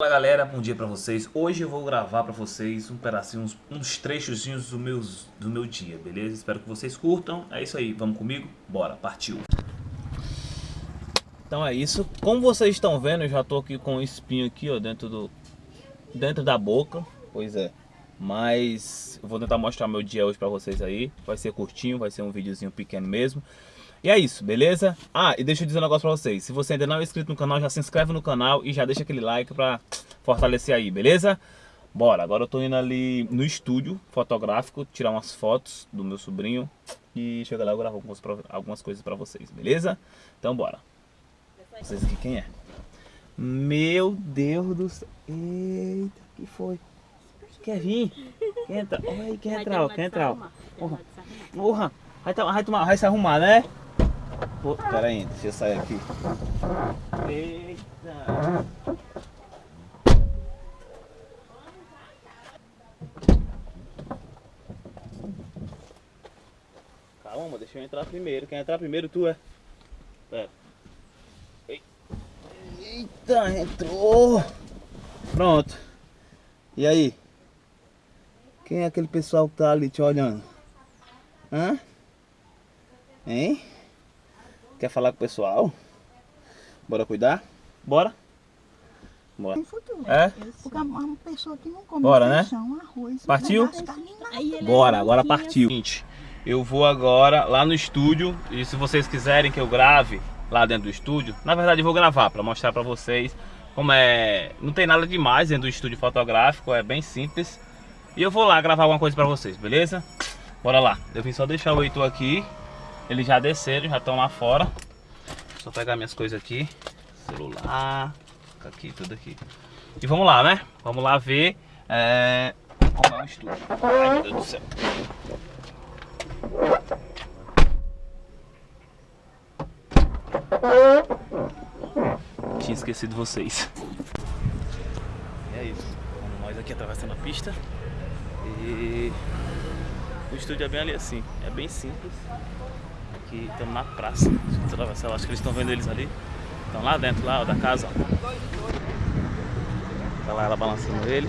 Fala galera, bom dia pra vocês. Hoje eu vou gravar pra vocês um pedacinho, uns, uns trechozinhos do, meus, do meu dia, beleza? Espero que vocês curtam. É isso aí, vamos comigo? Bora, partiu! Então é isso. Como vocês estão vendo, eu já tô aqui com um espinho aqui, ó, dentro do... Dentro da boca. Pois é. Mas eu vou tentar mostrar meu dia hoje pra vocês aí. Vai ser curtinho, vai ser um videozinho pequeno mesmo. E é isso, beleza? Ah, e deixa eu dizer um negócio pra vocês. Se você ainda não é inscrito no canal, já se inscreve no canal e já deixa aquele like pra fortalecer aí, beleza? Bora, agora eu tô indo ali no estúdio fotográfico, tirar umas fotos do meu sobrinho e chega lá eu gravo algumas, algumas coisas pra vocês, beleza? Então bora. Vocês aqui quem é? Meu Deus do céu. Eita, que foi? Quer vir? Quer entrar? Olha aí, quer entrar, quer entrar. Porra. Vai, vai, tomar, vai se arrumar, né? Pô, pera aí, deixa eu sair aqui. Eita. Calma, deixa eu entrar primeiro. Quer entrar primeiro tu é? Pera. Eita, entrou. Pronto. E aí? Quem é aquele pessoal que tá ali te olhando? Hã? Hein? Quer falar com o pessoal? Bora cuidar? Bora? Bora. É? Porque uma pessoa que não come Bora, né? arroz, Partiu? Bora, agora partiu. Gente, eu vou agora lá no estúdio e se vocês quiserem que eu grave lá dentro do estúdio, na verdade eu vou gravar para mostrar para vocês como é, não tem nada demais dentro do estúdio fotográfico, é bem simples. E eu vou lá gravar alguma coisa para vocês, beleza? Bora lá. Eu vim só deixar o Heitor aqui. Eles já desceram, já estão lá fora. Só pegar minhas coisas aqui. Celular. Aqui, tudo aqui. E vamos lá, né? Vamos lá ver é, como é o estúdio. Ai, meu Deus do céu. Tinha esquecido vocês. E é isso. Vamos nós aqui atravessando a pista. E o estúdio é bem ali assim, é bem simples. Aqui estamos na praça. Acho que eles estão vendo eles ali. Estão lá dentro lá, ó, da casa. Ó. Tá lá ela balançando ele.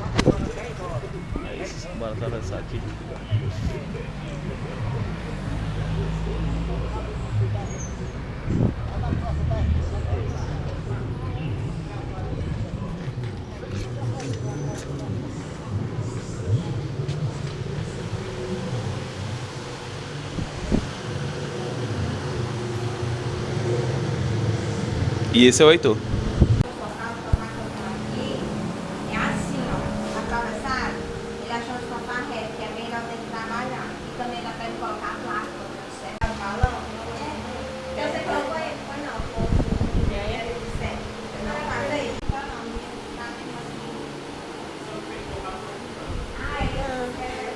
É isso, bora atravessar aqui. E esse é o Heitor. É assim, ó, atravessado, ele achou o sofá reto, que é melhor ter que trabalhar. E também dá pra ele colocar a placa, certo? O balão, é. Eu sei que colocou ele, foi não. E aí ele disse, você não vai fazer isso? Não, não, tá mesmo assim. Ai, eu quero...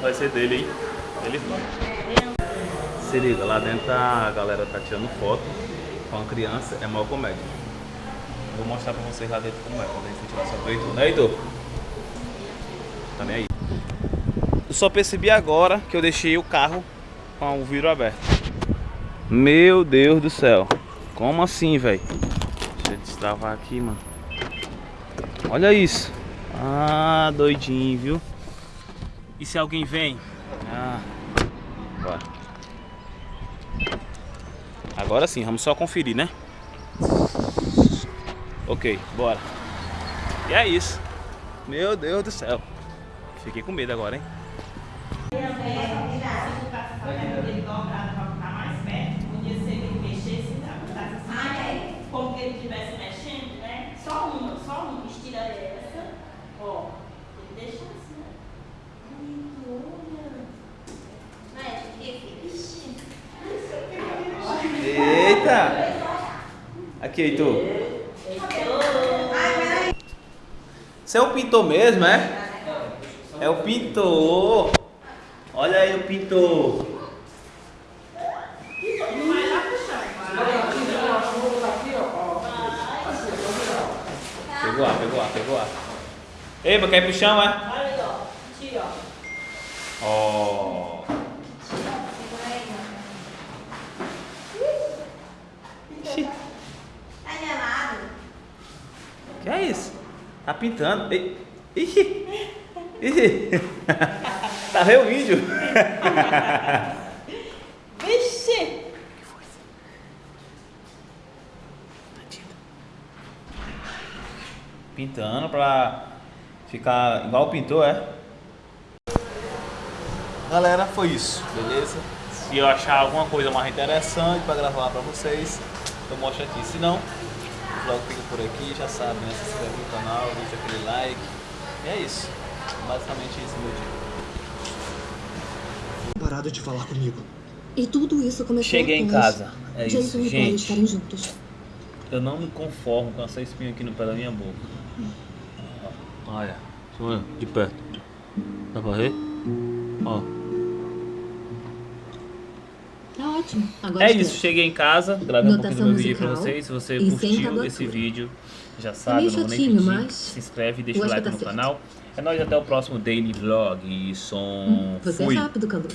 Vai ser dele, hein? Ele vai. Se liga, lá dentro a galera tá tirando foto com a criança, é maior comédia. Vou mostrar pra vocês lá dentro como é, quando a gente tirar foto do Heitor, né Heitor? Tá nem aí. Eu só percebi agora que eu deixei o carro com o vidro aberto. Meu Deus do céu. Como assim, velho? Deixa eu destravar aqui, mano. Olha isso. Ah, doidinho, viu? E se alguém vem? Ah, bora. Agora sim, vamos só conferir, né? Ok, bora. E é isso. Meu Deus do céu. Fiquei com medo agora, hein? Como que ele estivesse é essa? Ó, tem que deixar assim, né? Ai, que olha. Mas, ixi. Eita! Aqui, Heitor. Heitor. Você é o pintor mesmo, é? é? É o pintor. Olha aí o pintor. Pegou ar, pegou ar, pegou ar. Ei, vai cair pro chão, é? Olha aí, ó. Tira, ó. Ó. Aí, meu. Tá gelado. Que é isso? Tá pintando. Ei, Ixi. Ixi. Tá vendo o índio? Pintando pra ficar igual o pintor, é? Galera, foi isso, beleza? Se eu achar alguma coisa mais interessante pra gravar pra vocês, eu mostro aqui. Se não, o vlog fica por aqui, já sabe, né? Se inscreve no canal, deixa aquele like. E é isso. Basicamente isso meu dia. Parado de falar comigo. E tudo isso começou Cheguei em casa. É Jason isso, gente. estarem juntos. Eu não me conformo com essa espinha aqui no pé da minha boca. Olha, olha, de perto. Dá pra ver? Ó. Tá ótimo. Agora É isso, cheguei em casa, gravei um pouquinho do meu vídeo pra vocês. Se você curtiu esse vídeo, já É sabe, não vou nem pedir. mas Se inscreve, deixa o like que no certo. canal. É nóis, até o próximo Daily Vlog. E som. Você Fui. é rápido, Cadu.